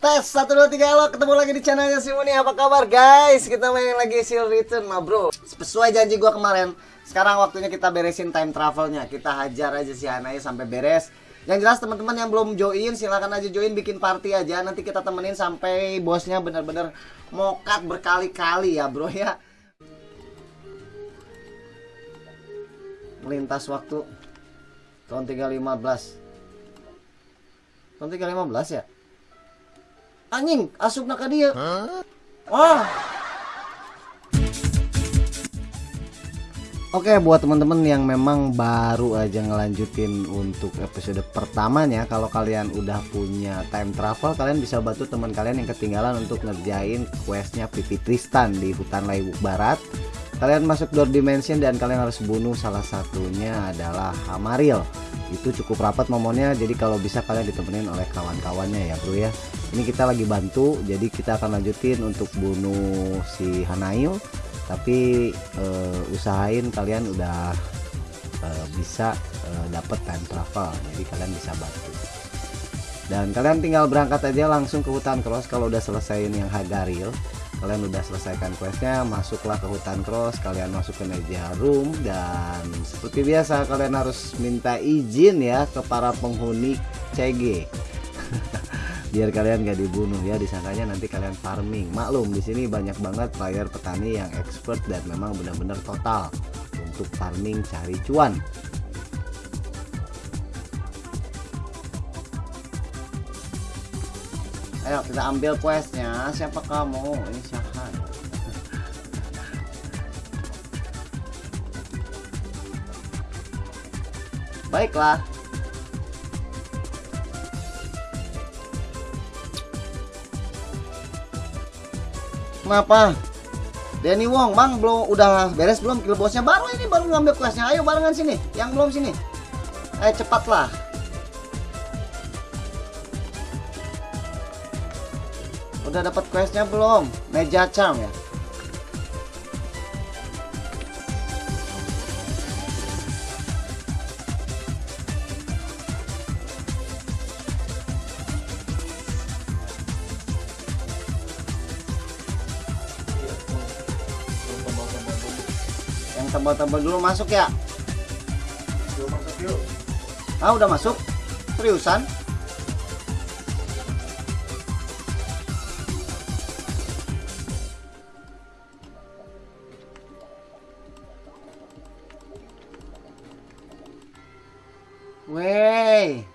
Tes 1 2 3 halo ketemu lagi di channelnya si Muni. Apa kabar guys? Kita main lagi Seal Return mah bro. Sesuai janji gua kemarin sekarang waktunya kita beresin time travelnya. Kita hajar aja si Hanaya sampai beres. Yang jelas teman-teman yang belum join silahkan aja join bikin party aja. Nanti kita temenin sampai bosnya bener-bener mokat berkali-kali ya bro ya. Melintas waktu tahun 315 tahun 315 ya anjing asup nak dia? Wah. Oke buat teman-teman yang memang baru aja ngelanjutin untuk episode pertamanya Kalau kalian udah punya time travel Kalian bisa bantu teman kalian yang ketinggalan untuk ngerjain questnya Pipi Tristan di hutan Laibuk Barat. Kalian masuk door dimension dan kalian harus bunuh salah satunya adalah Hamaril Itu cukup rapat momennya jadi kalau bisa kalian ditemenin oleh kawan-kawannya ya bro ya. Ini kita lagi bantu jadi kita akan lanjutin untuk bunuh si Hanail. Tapi uh, usahain kalian udah uh, bisa uh, dapet time travel jadi kalian bisa bantu. Dan kalian tinggal berangkat aja langsung ke hutan cross kalau udah selesaiin yang Hagaril kalian udah selesaikan questnya masuklah ke hutan cross kalian masuk ke meja room dan seperti biasa kalian harus minta izin ya ke para penghuni CG biar kalian gak dibunuh ya disangkanya nanti kalian farming. Maklum di sini banyak banget player petani yang expert dan memang benar-benar total untuk farming cari cuan ayo kita ambil questnya siapa kamu ini Syahan baiklah Kenapa? Denny Wong, Bang, belum udah beres belum kill bosnya? Baru ini baru ngambil kelasnya. Ayo barengan sini. Yang belum sini. Ayo cepatlah. Udah dapat questnya belum? Meja charm ya. Yang tebal-tebal dulu masuk ya? Ah udah masuk? Seriusan? Wey.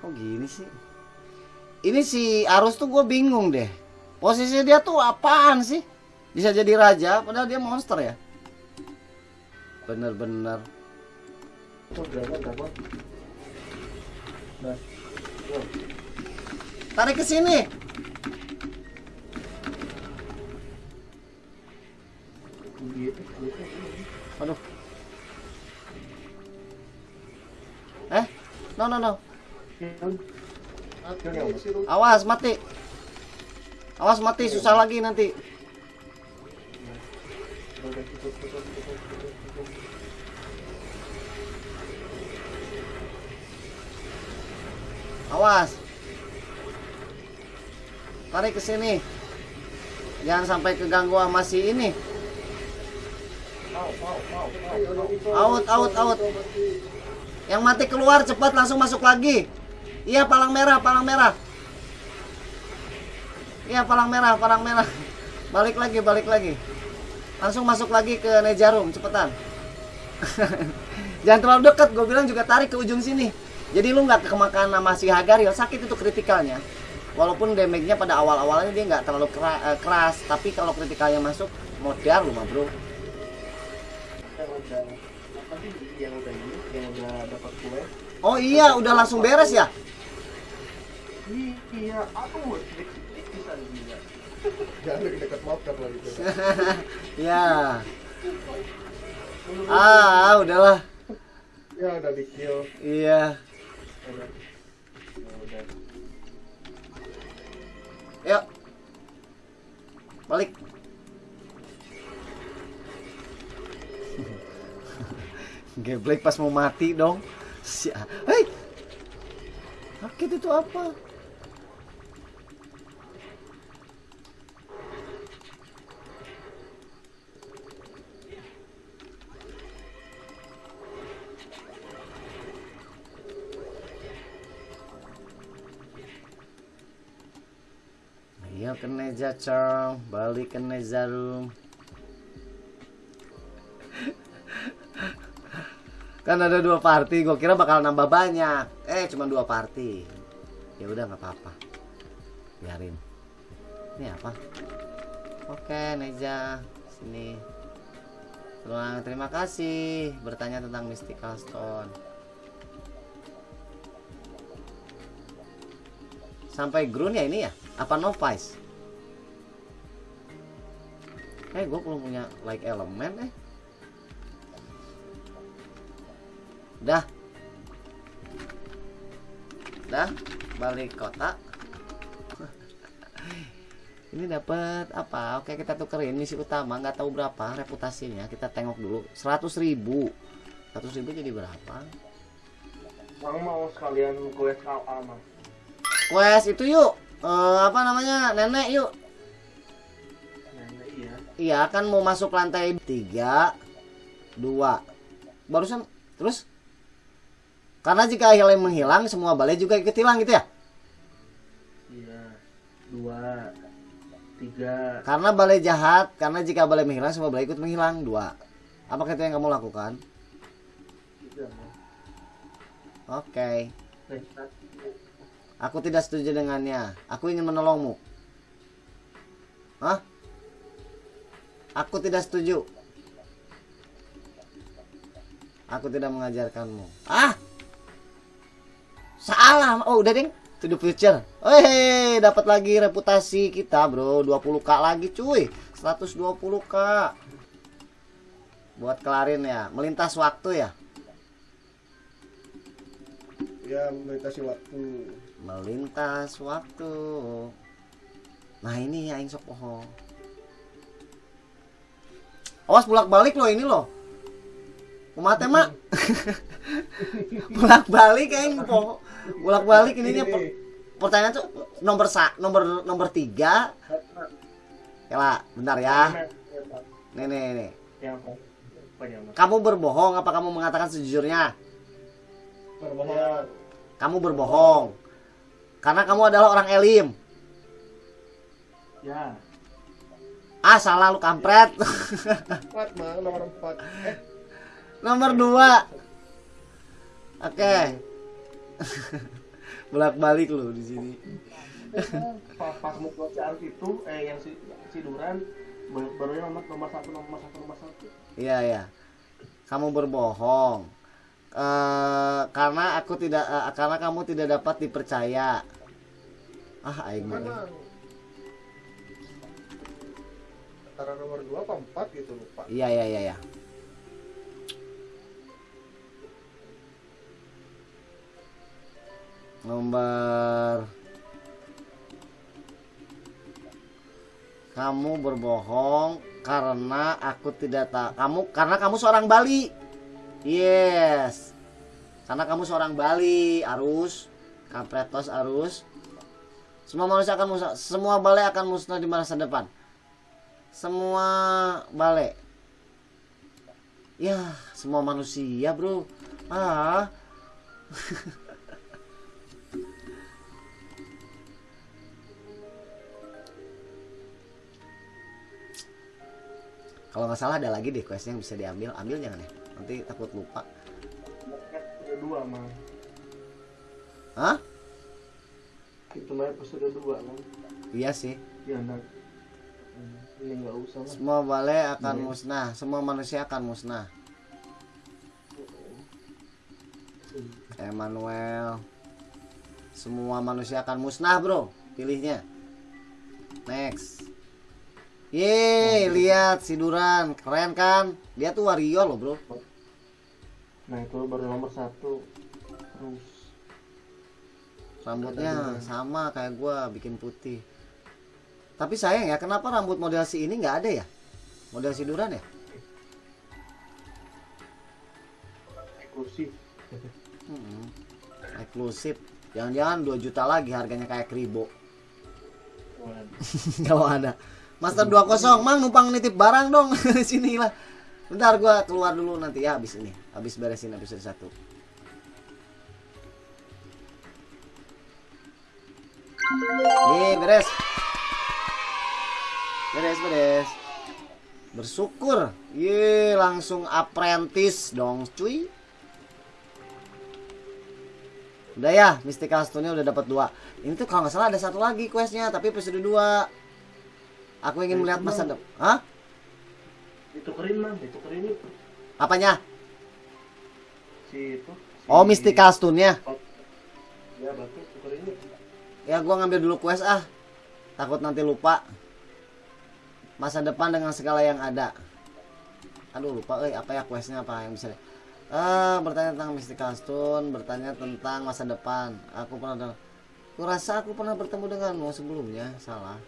Kok gini sih? Ini si Arus tuh gue bingung deh. Posisi dia tuh apaan sih? Bisa jadi raja padahal dia monster ya. Bener-bener. Tarik ke sini. No no no. Awas mati. Awas mati susah lagi nanti. Awas. Tarik ke sini. Jangan sampai keganggu sama si ini. Out, out, out. Yang mati keluar cepat langsung masuk lagi. Iya, palang merah, palang merah. Iya, palang merah, palang merah. Balik lagi, balik lagi. Langsung masuk lagi ke Nejarum, cepetan. Jangan terlalu dekat, gue bilang juga tarik ke ujung sini. Jadi lu nggak kemakan sama si Hagaril, sakit itu kritikalnya. Walaupun damage-nya pada awal-awalnya dia nggak terlalu keras, tapi kalau kritikalnya masuk, modal lu mah bro. Oh iya, udah langsung beres ya? Iya, aku Jangan dekat motor lah gitu. ya. Ah, udahlah. Ya udah di kill. Iya. Ya. Yuk. Balik. Geblek pas mau mati dong. Si Hei. Oke itu apa? Ayo ke Neja Cong, balik ke Neja Room. Kan ada dua party, gue kira bakal nambah banyak. Eh, cuma dua party. Ya udah nggak apa-apa. Biarin. Ini apa? Oke, Neja, sini. Terima kasih bertanya tentang Mystical Stone. Sampai Grun ya ini ya? Apa Novice? Eh, gue belum punya like elemen eh. Dah. Dah, balik kota. Ini dapat apa? Oke, kita tukerin misi utama, nggak tahu berapa reputasinya. Kita tengok dulu. 100.000 ribu. 100 ribu jadi berapa? Bang mau sekalian quest KA mas. Quest itu yuk. Eh, apa namanya? Nenek yuk. Nenek iya. Iya, kan mau masuk lantai 3 2. Barusan terus karena jika hilang menghilang, semua balai juga ikut hilang gitu ya? Iya. Dua. Tiga. Karena balai jahat, karena jika balai menghilang, semua balai ikut menghilang. Dua. Apakah itu yang kamu lakukan? Mas. Oke. Satu. Aku tidak setuju dengannya. Aku ingin menolongmu. Hah? Aku tidak setuju. Aku tidak mengajarkanmu. Ah! Salah. Oh, udah, Ding. To the future. Weh, dapat lagi reputasi kita, Bro. 20k lagi, cuy. 120k. Buat kelarin ya. Melintas waktu ya. Ya melintasi waktu. melintas waktu nah ini ya aing sok poho awas bolak balik loh ini loh Kumate mak bolak balik aing poho bolak balik ini per- pertanyaan tuh nomor sa nomor nomor tiga. Ya lah bentar ya. Nih nih nih. Kamu berbohong apa kamu mengatakan sejujurnya? Berbohong. kamu berbohong. Karena kamu adalah orang elim. Ya. ah salah lu kampret. Empat mah nomor empat. Eh Nomor dua. Oke. Bolak balik lu di sini. pas pas mau si Arif itu eh yang si si Duran baru barunya nomor nomor satu nomor satu nomor satu. Iya ya. Kamu berbohong. Eh, karena aku tidak eh, karena kamu tidak dapat dipercaya. Ah, aing. Mana? Antara nomor dua apa empat gitu lupa. Iya iya iya iya. Nomor Kamu berbohong karena aku tidak tak kamu karena kamu seorang Bali. Yes. Karena kamu seorang Bali, Arus, Kapretos Arus. Semua manusia akan musnah, semua balai akan musnah di masa depan semua balai ya semua manusia bro ah kalau nggak salah ada lagi deh quest yang bisa diambil ambil jangan ya nanti takut lupa dua mah. Hah? Itu mah episode dua kan. iya sih Ya enggak. Ini nggak usah lah. semua balai akan Iya. musnah semua manusia akan musnah Emmanuel semua manusia akan musnah bro pilihnya next Yeay, lihat si Duran, keren kan? Dia tuh wario loh bro. Nah itu baru nomor satu. Terus Rambutnya sama kayak gua, bikin putih. Tapi sayang ya, kenapa rambut model si ini nggak ada ya? Model si Duran ya? eksklusif. Hmm, eksklusif. jangan-jangan 2 juta lagi harganya kayak kribo kalau ada Master 20 mang numpang nitip barang dong. Sini lah. Bentar gua keluar dulu nanti ya habis ini. Habis beresin episode satu. Nih beres. Beres beres. Bersyukur. Ye langsung apprentice dong cuy. Udah ya Mystical Stone-nya udah dapat dua. Ini tuh kalau nggak salah ada satu lagi questnya tapi episode 2 aku ingin melihat masa depan. Hah? Ditukerin man, ditukerin itu. apanya? Si itu. si- oh Mystical Stone-nya Ya? Bagus, tukerin itu. ya gua ngambil dulu quest ah. Takut nanti lupa. Masa depan dengan segala yang ada. Aduh lupa eh apa ya questnya apa yang bisa ah bertanya tentang Mystical Stone bertanya tentang masa depan. Aku pernah aku rasa aku pernah bertemu denganmu sebelumnya salah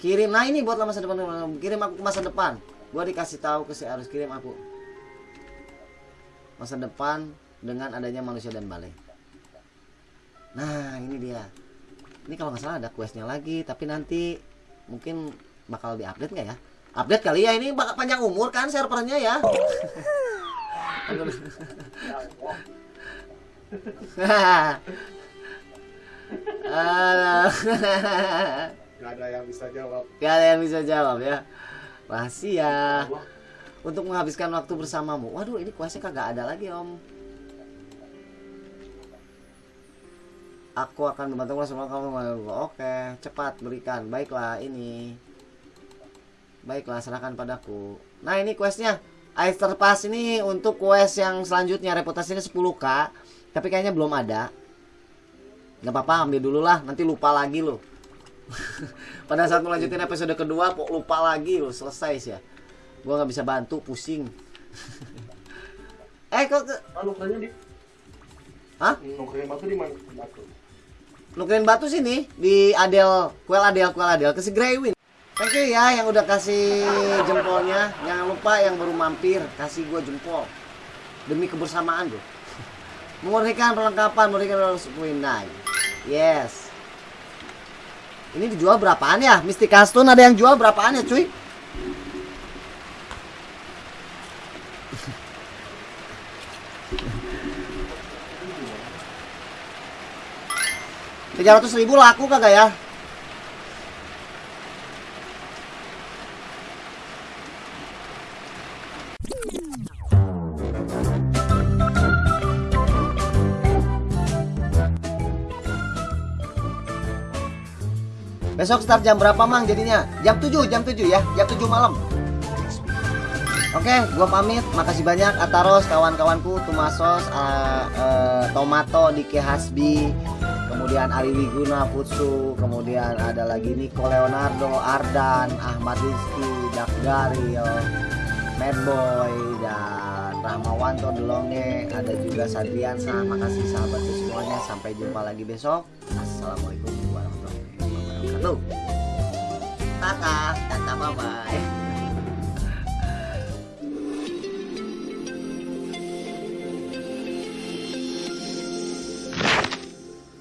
kirim nah ini buat masa depan kirim aku ke masa depan gua dikasih tahu ke si harus kirim aku masa depan dengan adanya manusia dan balai Nah ini dia. Ini kalau nggak salah ada questnya lagi, tapi nanti mungkin bakal diupdate nggak ya? Update kali ya ini bakal panjang umur kan servernya ya. Aduh. Gak ada yang bisa jawab. Gak ada yang bisa jawab ya. Rahasia. Allah. Untuk menghabiskan waktu bersamamu. Waduh ini questnya kagak ada lagi om. Aku akan membantu semua kamu. Oke, cepat berikan. Baiklah ini. Baiklah, serahkan padaku. Nah ini questnya. Aether Pass ini untuk quest yang selanjutnya reputasinya 10k. Tapi kayaknya belum ada. Gak apa-apa, ambil dulu lah. Nanti lupa lagi loh. Pada saat melanjutin episode kedua, kok lupa lagi loh. Selesai sih ya. Gua nggak bisa bantu, pusing. eh kok ke... Ah, nukerinnya di. Hah? Nukerin batu di mana? Batu. nukerin batu sini di Adel kuel Adel kuel Adel ke si Greywin thank you ya yang udah kasih jempolnya jangan lupa yang baru mampir kasih gua jempol demi kebersamaan bro mengurnikan perlengkapan mengurnikan Winai yes ini dijual berapaan ya? Mystic Stone ada yang jual berapaan ya cuy? Tiga ratus ribu laku kagak ya Besok start jam berapa mang jadinya? Jam 7, jam 7 ya, jam 7 malam. Oke, gua pamit. Makasih banyak Ataros, kawan-kawanku, Tumasos, uh, uh, Tomato, Dike Hasbi, kemudian Ari Wiguna, Futsu, kemudian ada lagi Nico Leonardo, Ardan, Ahmad Rizky, Garil, Madboy, dan Rahmawanto Delonge, ada juga Sadriansa. Makasih sahabatku semuanya. Sampai jumpa lagi besok. Assalamualaikum Tata, tata bye bye.